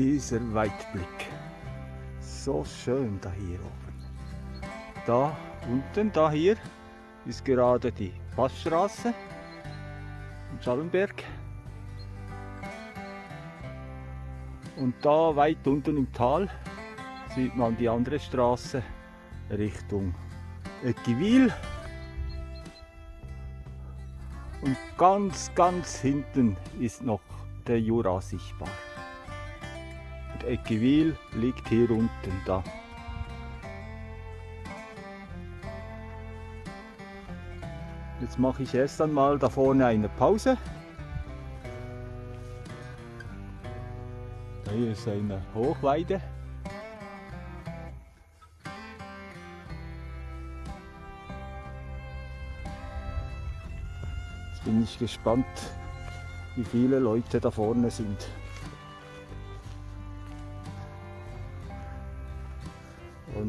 dieser Weitblick. So schön da hier oben. Da unten, da hier, ist gerade die Passstraße in Schallenberg. Und da weit unten im Tal sieht man die andere Straße Richtung Eckiwil. Und ganz, ganz hinten ist noch der Jura sichtbar. Und Eckiwil liegt hier unten da. Jetzt mache ich erst einmal da vorne eine Pause. Da hier ist eine Hochweide. Jetzt bin ich gespannt, wie viele Leute da vorne sind.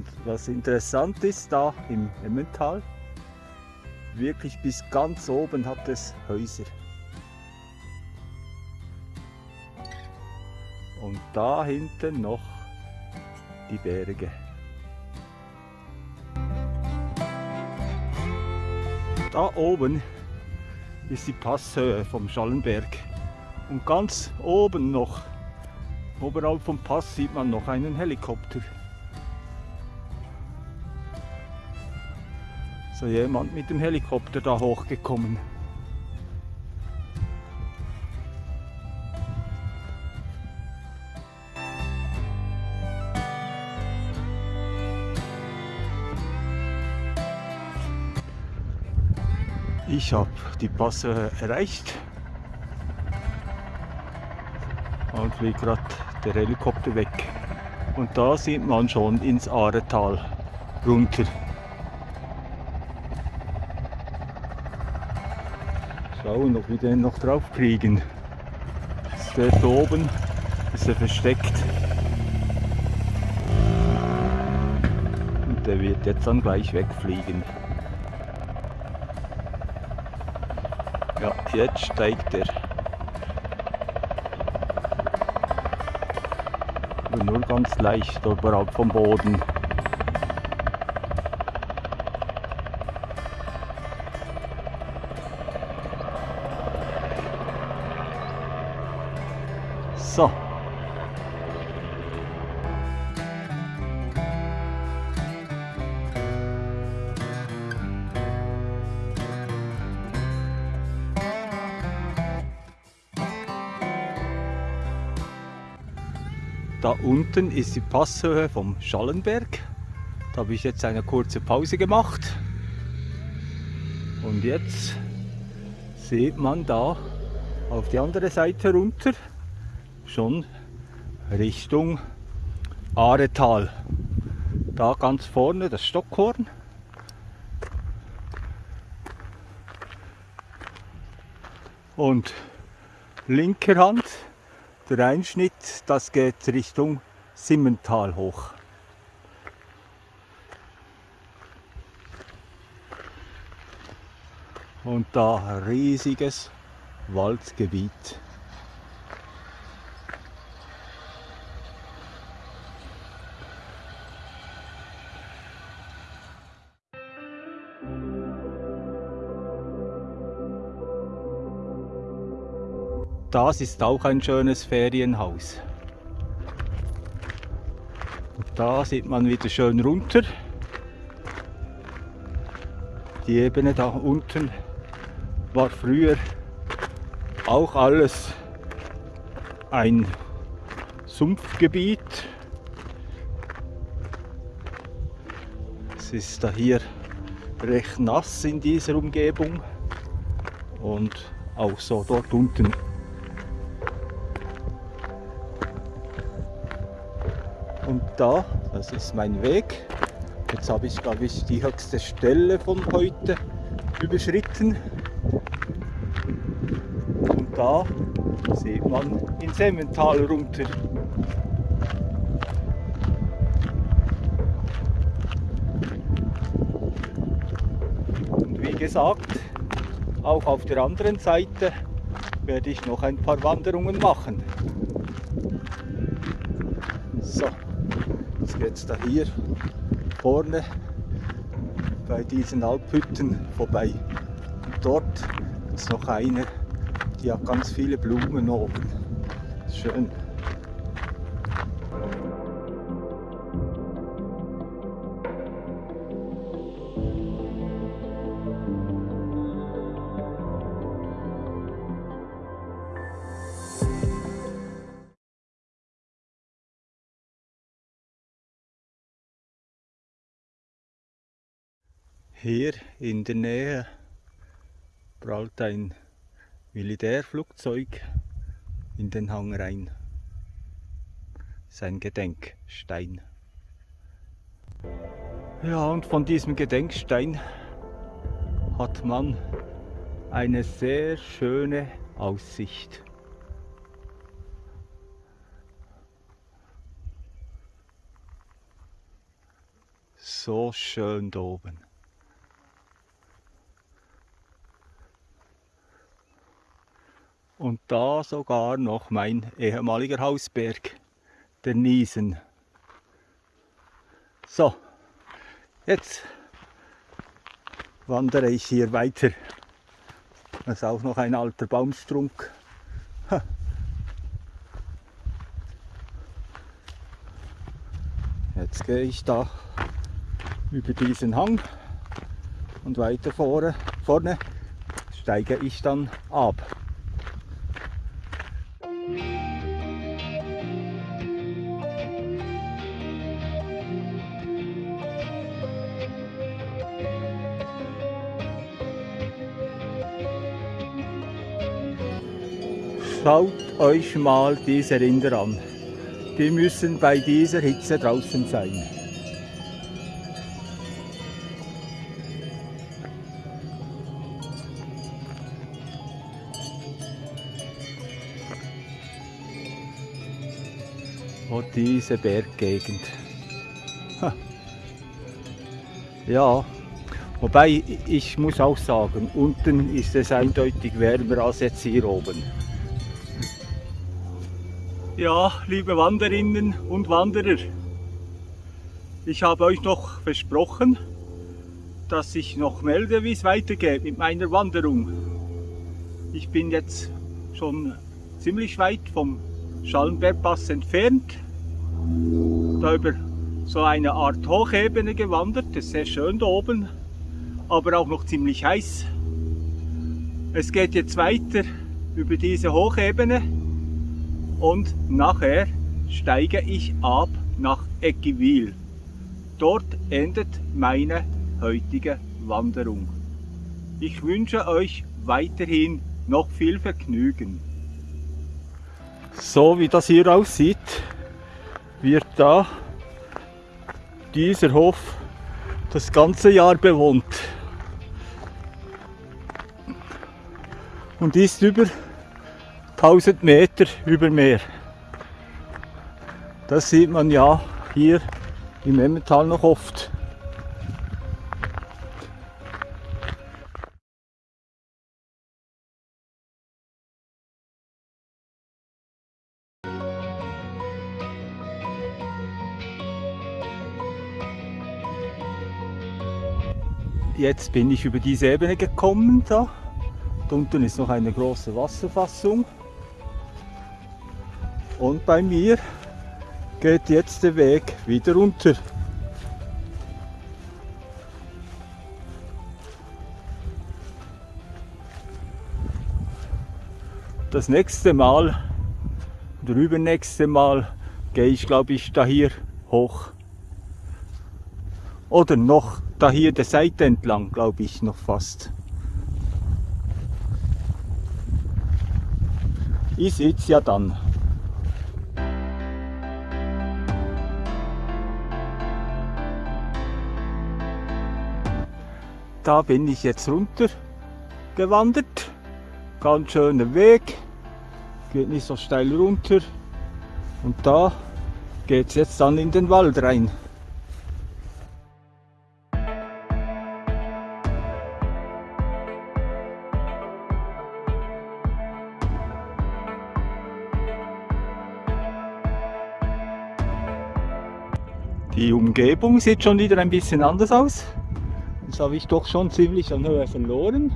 Und was interessant ist, da im Emmental, wirklich bis ganz oben hat es Häuser. Und da hinten noch die Berge. Da oben ist die Passhöhe vom Schallenberg. Und ganz oben noch, oberhalb vom Pass, sieht man noch einen Helikopter. So jemand mit dem Helikopter da hochgekommen. Ich habe die Passe erreicht und fliegt gerade der Helikopter weg. Und da sieht man schon ins Aretal runter. Schauen, ob wir den noch drauf kriegen. Der da oben? Ist er versteckt? Und der wird jetzt dann gleich wegfliegen. Ja, jetzt steigt er. Aber nur ganz leicht oberhalb vom Boden. So. Da unten ist die Passhöhe vom Schallenberg. Da habe ich jetzt eine kurze Pause gemacht. Und jetzt sieht man da auf die andere Seite runter schon Richtung Aretal. Da ganz vorne das Stockhorn. Und linker Hand der Einschnitt, das geht Richtung Simmental hoch. Und da riesiges Waldgebiet. Das ist auch ein schönes Ferienhaus. Und da sieht man wieder schön runter. Die Ebene da unten war früher auch alles ein Sumpfgebiet. Es ist da hier recht nass in dieser Umgebung und auch so dort unten da, das ist mein Weg. Jetzt habe ich, glaube ich, die höchste Stelle von heute überschritten. Und da sieht man ins Emmental runter. Und wie gesagt, auch auf der anderen Seite werde ich noch ein paar Wanderungen machen. Jetzt da hier vorne bei diesen Alphütten vorbei. Und dort ist noch eine, die hat ganz viele Blumen oben. Schön. Hier in der Nähe prallt ein Militärflugzeug in den Hang rein. Sein Gedenkstein. Ja, und von diesem Gedenkstein hat man eine sehr schöne Aussicht. So schön da oben. Und da sogar noch mein ehemaliger Hausberg, der Niesen. So, jetzt wandere ich hier weiter. Das ist auch noch ein alter Baumstrunk. Jetzt gehe ich da über diesen Hang und weiter vorne, vorne steige ich dann ab. Schaut euch mal diese Rinder an. Die müssen bei dieser Hitze draußen sein. Oh, diese Berggegend. Ja, wobei ich muss auch sagen, unten ist es eindeutig wärmer als jetzt hier oben. Ja, liebe Wanderinnen und Wanderer, ich habe euch noch versprochen, dass ich noch melde, wie es weitergeht mit meiner Wanderung. Ich bin jetzt schon ziemlich weit vom Schallenbergpass entfernt, da über so eine Art Hochebene gewandert, das ist sehr schön da oben, aber auch noch ziemlich heiß. Es geht jetzt weiter über diese Hochebene und nachher steige ich ab nach Eckiwil. Dort endet meine heutige Wanderung. Ich wünsche euch weiterhin noch viel Vergnügen. So wie das hier aussieht, wird da dieser Hof das ganze Jahr bewohnt und ist über 1000 Meter über Meer. Das sieht man ja hier im Emmental noch oft. Jetzt bin ich über diese Ebene gekommen. Da. unten ist noch eine große Wasserfassung. Und bei mir geht jetzt der Weg wieder runter. Das nächste Mal oder übernächste Mal gehe ich glaube ich da hier hoch. Oder noch da hier der Seite entlang, glaube ich noch fast. Ich seht's ja dann. Da bin ich jetzt runter gewandert. Ganz schöner Weg. Geht nicht so steil runter. Und da geht es jetzt dann in den Wald rein. Die Umgebung sieht schon wieder ein bisschen anders aus. Habe ich doch schon ziemlich an Höhe verloren.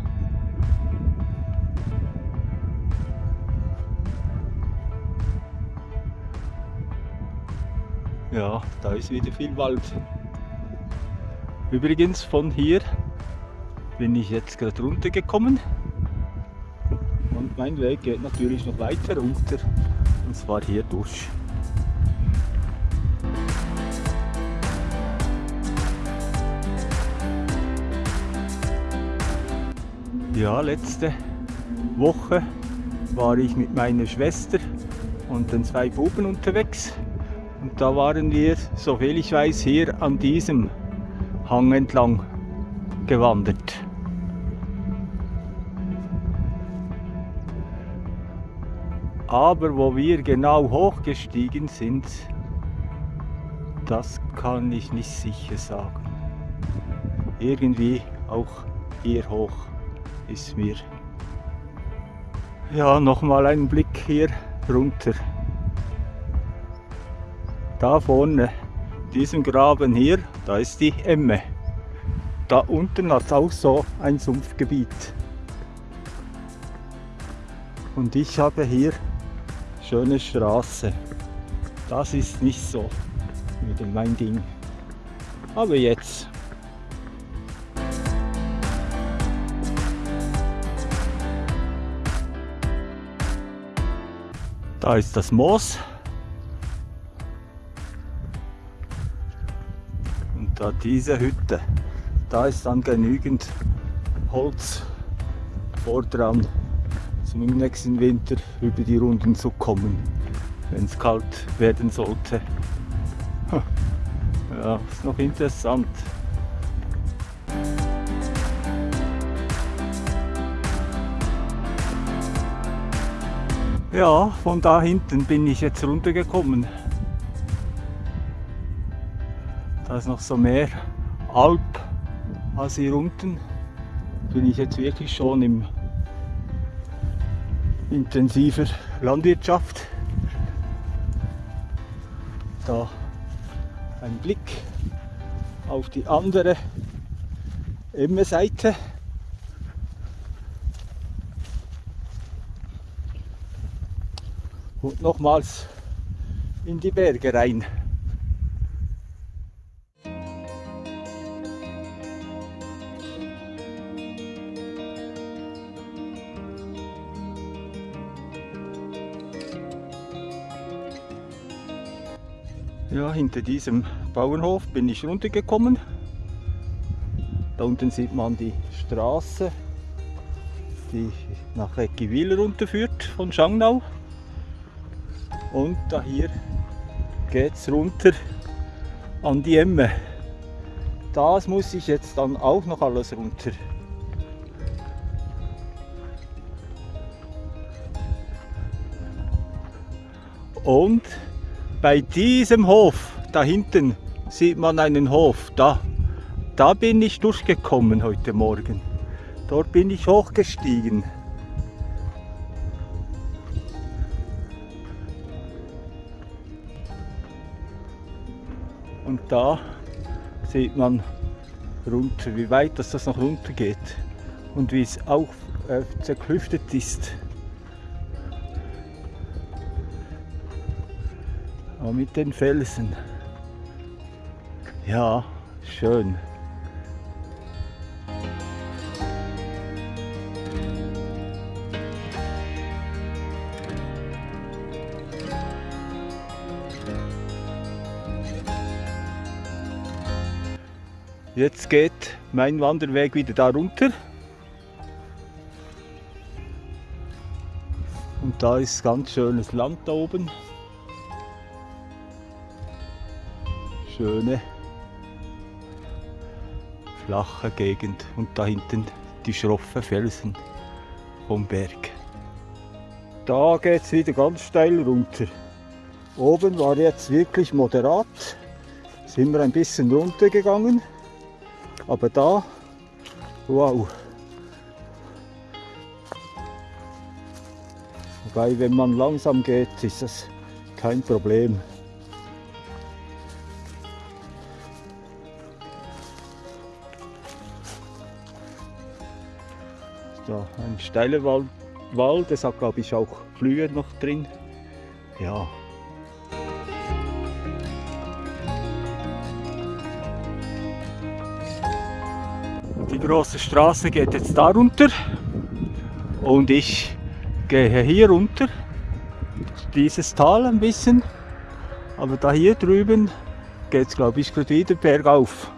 Ja, da ist wieder viel Wald. Übrigens von hier bin ich jetzt gerade runtergekommen und mein Weg geht natürlich noch weiter runter und zwar hier durch. Ja, letzte Woche war ich mit meiner Schwester und den zwei Buben unterwegs und da waren wir, soviel ich weiß, hier an diesem Hang entlang gewandert. Aber wo wir genau hochgestiegen sind, das kann ich nicht sicher sagen. Irgendwie auch hier hoch ist mir. Ja, nochmal einen Blick hier runter. Da vorne, diesem Graben hier, da ist die Emme. Da unten hat es auch so ein Sumpfgebiet. Und ich habe hier schöne Straße. Das ist nicht so wieder mein Ding. Aber jetzt Da ist das Moos. Und da diese Hütte. Da ist dann genügend Holz vor dran, um im nächsten Winter über die Runden zu kommen, wenn es kalt werden sollte. Ja, ist noch interessant. Ja, von da hinten bin ich jetzt runtergekommen. Da ist noch so mehr Alp als hier unten. Bin ich jetzt wirklich schon im intensiver Landwirtschaft. Da ein Blick auf die andere Emme-Seite. Und nochmals in die Berge rein. Ja, hinter diesem Bauernhof bin ich runtergekommen. Da unten sieht man die Straße, die nach Eckiwil runterführt von Schangnau. Und da hier geht es runter an die Emme. Das muss ich jetzt dann auch noch alles runter. Und bei diesem Hof, da hinten sieht man einen Hof, da, da bin ich durchgekommen heute Morgen. Dort bin ich hochgestiegen. Da sieht man runter, wie weit das, das noch runter geht und wie es auch äh, zerklüftet ist. Aber mit den Felsen. Ja, schön. Jetzt geht mein Wanderweg wieder da runter. Und da ist ganz schönes Land da oben. Schöne flache Gegend und da hinten die schroffen Felsen vom Berg. Da geht es wieder ganz steil runter. Oben war jetzt wirklich moderat, sind wir ein bisschen runtergegangen. Aber da, wow. Wobei, wenn man langsam geht, ist das kein Problem. Da ein steiler Wald, Wald, das hat glaube ich auch Flühe noch drin. Ja, Die große Straße geht jetzt da runter und ich gehe hier runter, dieses Tal ein bisschen, aber da hier drüben geht es glaube ich gerade wieder bergauf.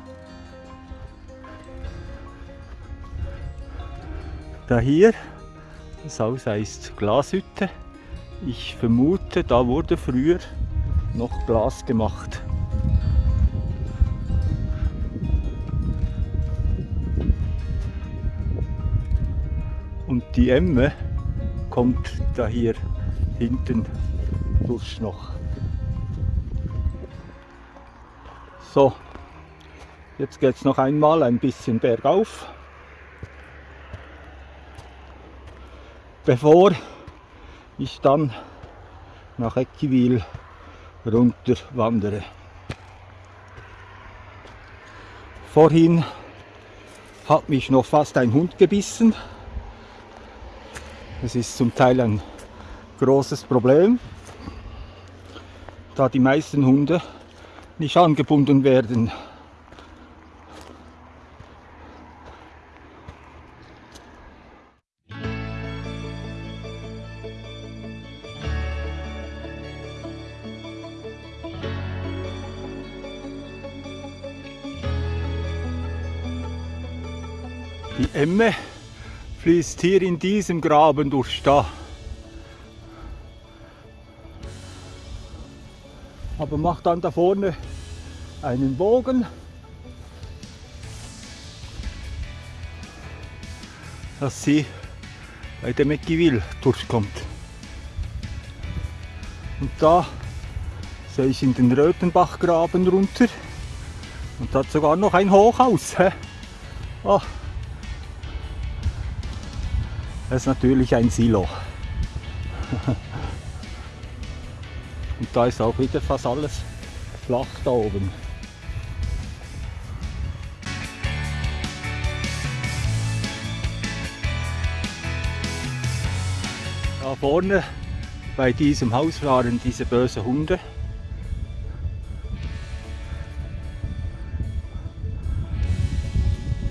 Da hier, das Haus heißt Glashütte. Ich vermute, da wurde früher noch Glas gemacht. Und die Emme kommt da hier hinten durch noch. So, jetzt geht es noch einmal ein bisschen bergauf. bevor ich dann nach Eckiwil runter wandere. Vorhin hat mich noch fast ein Hund gebissen. Das ist zum Teil ein großes Problem, da die meisten Hunde nicht angebunden werden. Die Emme fließt hier in diesem Graben durch da. Aber macht dann da vorne einen Bogen. Dass sie bei dem Eckiville durchkommt. Und da sehe ich in den Rötenbachgraben runter. Und da hat sogar noch ein Hochhaus. Oh, das ist natürlich ein Silo. Und da ist auch wieder fast alles flach da oben. Da vorne bei diesem Haus waren diese bösen Hunde.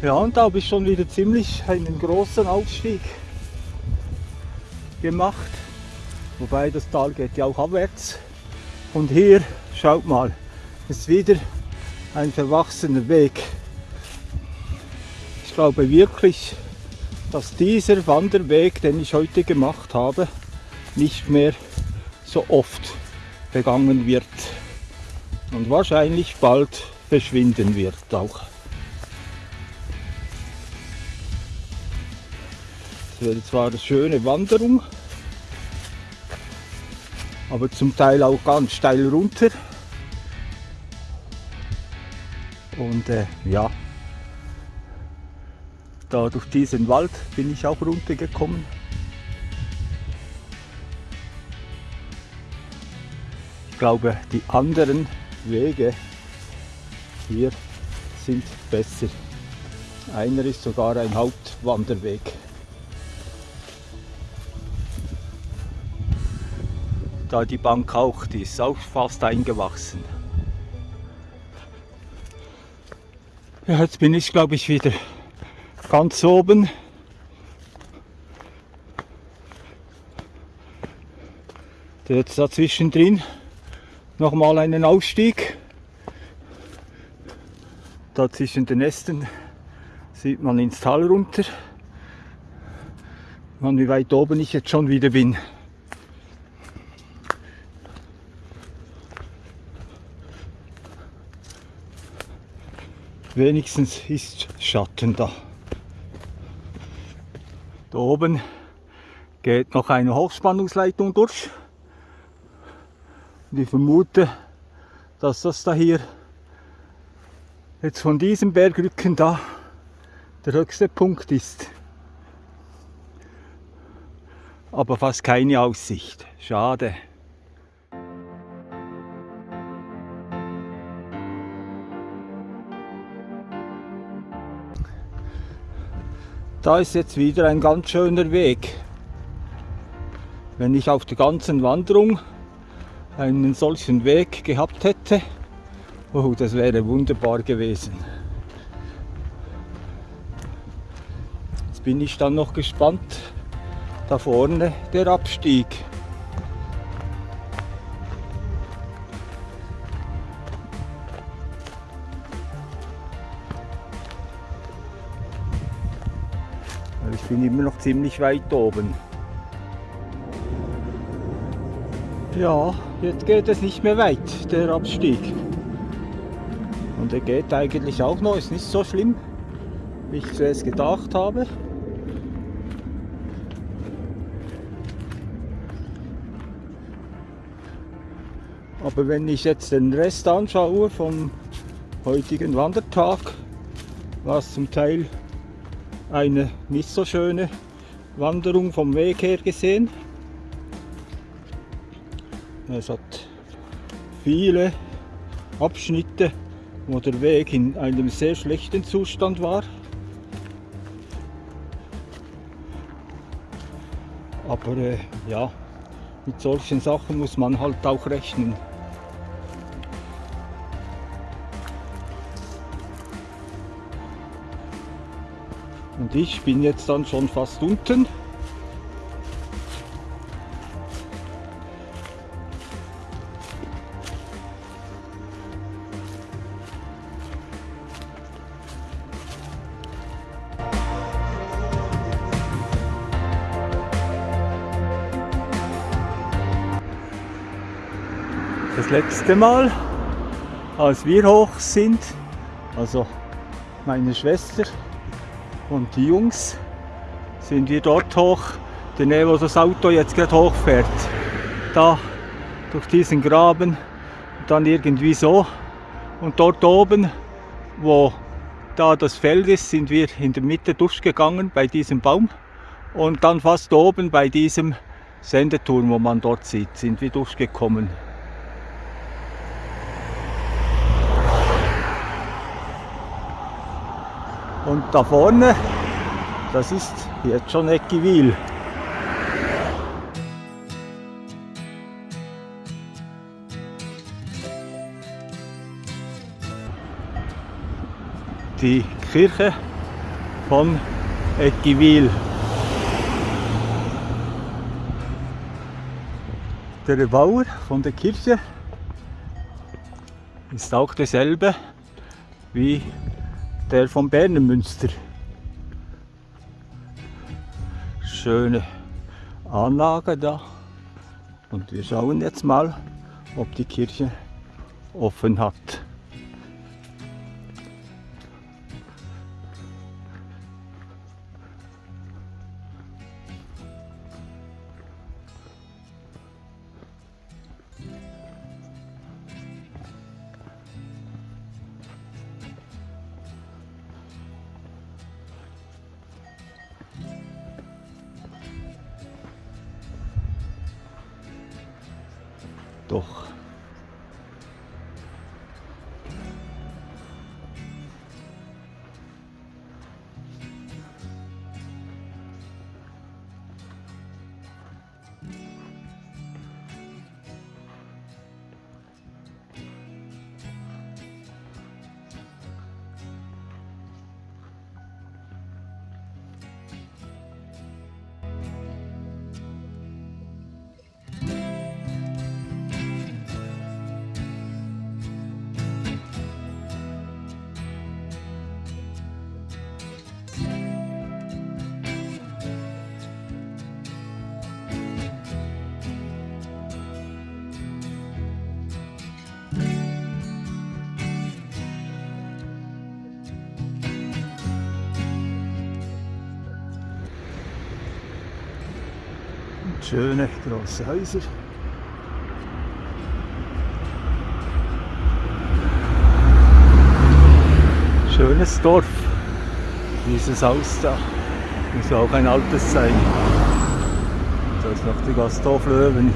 Ja, und da habe ich schon wieder ziemlich einen großen Aufstieg gemacht. Wobei das Tal geht ja auch abwärts. Und hier, schaut mal, ist wieder ein verwachsener Weg. Ich glaube wirklich, dass dieser Wanderweg, den ich heute gemacht habe, nicht mehr so oft begangen wird und wahrscheinlich bald verschwinden wird auch. Es wäre zwar eine schöne Wanderung, aber zum Teil auch ganz steil runter. Und äh, ja, da durch diesen Wald bin ich auch runtergekommen. Ich glaube, die anderen Wege hier sind besser. Einer ist sogar ein Hauptwanderweg. Da die Bank auch, die ist auch fast eingewachsen. Ja, jetzt bin ich glaube ich wieder ganz oben. Jetzt dazwischen drin nochmal einen Aufstieg. Da zwischen den Ästen sieht man ins Tal runter. Man, wie weit oben ich jetzt schon wieder bin. Wenigstens ist Schatten da. Da oben geht noch eine Hochspannungsleitung durch. Und ich vermute, dass das da hier jetzt von diesem Bergrücken da der höchste Punkt ist. Aber fast keine Aussicht. Schade. Da ist jetzt wieder ein ganz schöner Weg. Wenn ich auf der ganzen Wanderung einen solchen Weg gehabt hätte, oh, das wäre wunderbar gewesen. Jetzt bin ich dann noch gespannt, da vorne der Abstieg. Bin immer noch ziemlich weit oben. Ja, jetzt geht es nicht mehr weit, der Abstieg. Und er geht eigentlich auch noch, ist nicht so schlimm, wie ich zuerst gedacht habe. Aber wenn ich jetzt den Rest anschaue vom heutigen Wandertag, war es zum Teil eine nicht so schöne Wanderung vom Weg her gesehen. Es hat viele Abschnitte, wo der Weg in einem sehr schlechten Zustand war. Aber äh, ja, mit solchen Sachen muss man halt auch rechnen. Und ich bin jetzt dann schon fast unten. Das letzte Mal, als wir hoch sind, also meine Schwester und die Jungs sind wir dort hoch, der Nähe, wo das Auto jetzt gerade hochfährt. Da durch diesen Graben und dann irgendwie so. Und dort oben, wo da das Feld ist, sind wir in der Mitte durchgegangen bei diesem Baum. Und dann fast oben bei diesem Sendeturm, wo man dort sieht, sind wir durchgekommen. Und da vorne, das ist jetzt schon Eckiwil. Die Kirche von Eckiwil. Der Bauer von der Kirche ist auch derselbe wie der vom Berner Münster. Schöne Anlage da. Und wir schauen jetzt mal, ob die Kirche offen hat. Schöne große Häuser. Schönes Dorf. Dieses Haus da. Muss auch ein altes sein. Da ist noch die Gasthof Löwen.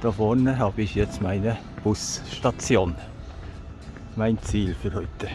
Da vorne habe ich jetzt meine Busstation. mein Ziel für heute.